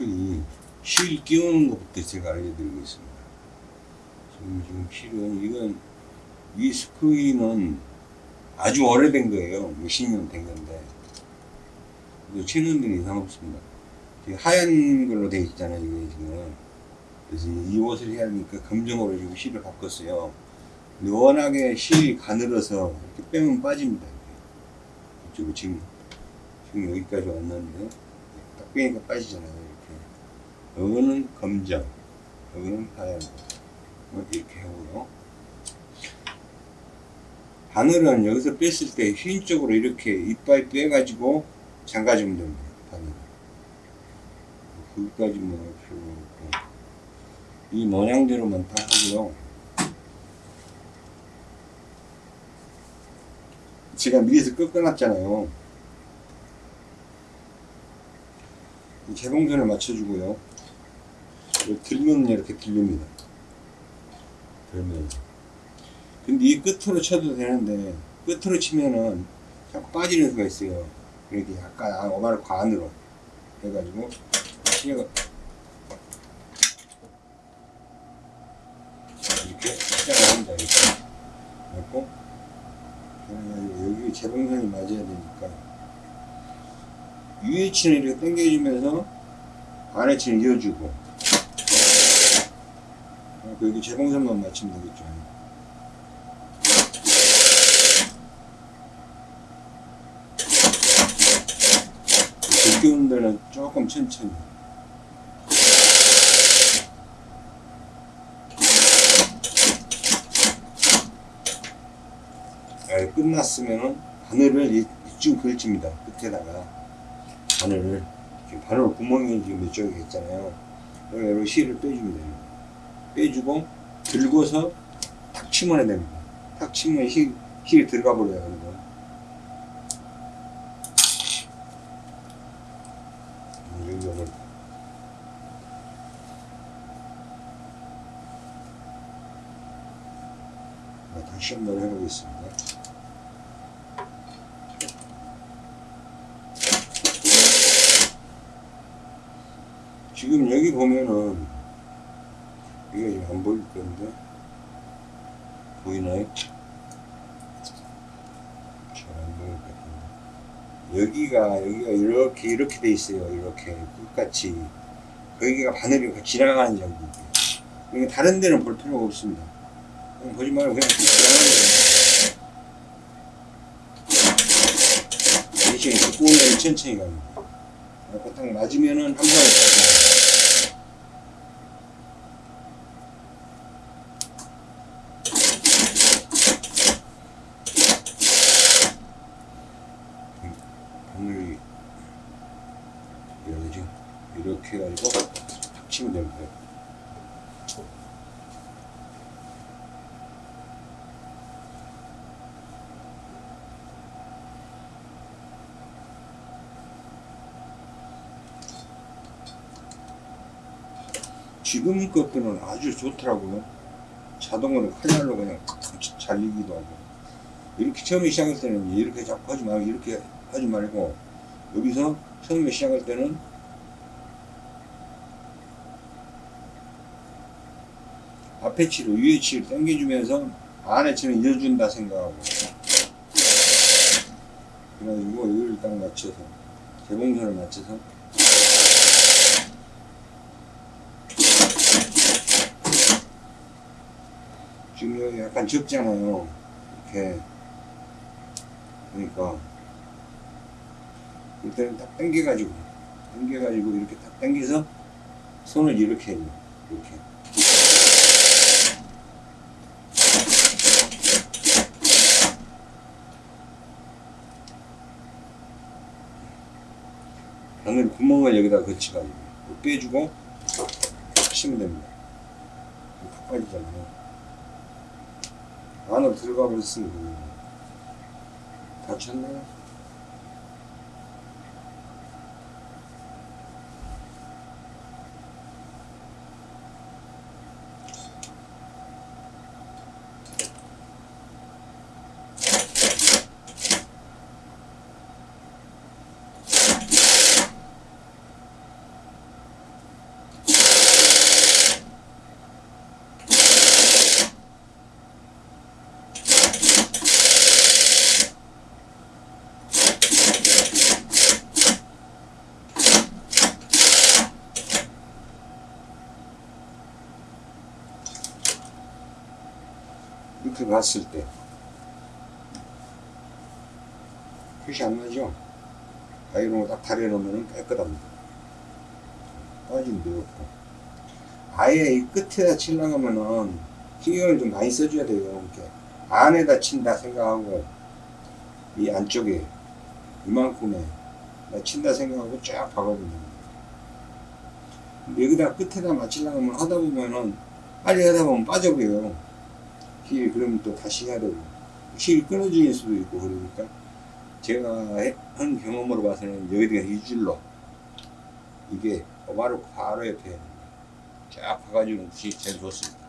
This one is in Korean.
스크린 실 끼우는 것부터 제가 알려드리고 있습니다. 지금, 지금 실은 이건 이 스크린은 아주 오래된 거예요. 몇십 년 된 건데 채널들이 이상 없습니다. 하얀 걸로 되어 있잖아요. 이게 지금 그래서 이 옷을 해야 하니까 검정으로 지금 실을 바꿨어요. 근데 워낙에 실이 가늘어서 이렇게 빼면 빠집니다. 이쪽으로 지금 지금 여기까지 왔는데 딱 빼니까 빠지잖아요. 이거는 검정, 여기는 하얀 거뭐 이렇게 하고요. 바늘은 여기서 뺐을 때흰 쪽으로 이렇게 이빨 빼가지고 잠가주면 됩니다. 바늘. 거기까지만 필요 없고 이 모양대로만 다 하고요. 제가 미리서 꺾어놨잖아요. 이 재봉선을 맞춰주고요. 이렇게 들면 이렇게 들립니다. 들면. 근데 이 끝으로 쳐도 되는데 끝으로 치면은 자꾸 빠지는 수가 있어요. 이렇게 약간 오마를 관으로 해가지고 시가 이렇게 시작을 합니다. 이렇게. 그래고 여기 재봉선이 맞아야 되니까 위에 치는 이렇게 당겨주면서 아래 치는 이어주고 여기 재봉선만 맞추면 되겠죠. 느끼는 데는 조금 천천히. 아, 끝났으면은 바늘을 이- 이쪽 걸칩니다. 끝에다가 바늘을 바늘 구멍이 지금 이쪽에 있잖아요. 여기 실을 빼주면 됩니다. 빼주고 들고서 탁 치면 됩니다. 탁 치면 실, 실이 들어가 버려요. 이거. 이 정도는 네, 다시 한번 해보겠습니다. 지금 여기 보면은 이게 지금 안 보일 건데. 보이나요? 잘 안 보일 것 같은데. 여기가 여기가 이렇게 이렇게 돼 있어요. 이렇게 끝같이 거기가 바늘이 지나가는 장비 이게 다른 데는 볼 필요가 없습니다. 그냥 보지 말고 그냥 쭉 지나가는 거예요. 대신 두꺼운 데는 천천히 갑니다. 딱 맞으면은 한 방에 이러죠 이렇게 해가지고 탁 치면 됩니다. 지금 것들은 아주 좋더라고요. 자동으로 칼날로 그냥 잘리기도 하고. 이렇게 처음에 시작할 때는 이렇게 자꾸 하지 말고 이렇게 하지 말고 여기서 처음에 시작할 때는 앞에 치로 위에 치를 당겨주면서 안에 치는 이어준다 생각하고. 그래가지고 여기를 딱 맞춰서 개봉선을 맞춰서. 지금 여기 약간 적잖아요. 이렇게. 그러니까 일단은 딱 당겨가지고 당겨가지고 이렇게 딱 당겨서 손을 이렇게 해요. 이렇게. 바늘 구멍을 여기다 거치가지고 빼주고 치면 됩니다. 탁 빠지잖아요. 안으로 들어가 버렸으니까 다쳤나요? 들어갔을 때 표시 안 나죠? 아이롱을 딱 다려놓으면 깨끗합니다. 빠진 데 없고 아예 이 끝에다 치려면은 신경을 좀 많이 써줘야 돼요. 이렇게 안에다 친다 생각하고 이 안쪽에 이만큼에 나 친다 생각하고 쫙 박아보면 근데 여기다 끝에다 맞추려면 하다 보면은 빨리 하다 보면 빠져버려요. 실 그러면 또 다시 해야 되고 실 끊어질 수도 있고 그러니까 제가 해- 한 경험으로 봐서는 여기다가 이 줄로 이게 바로 바로 옆에 쫙 봐가지고 제일 좋습니다.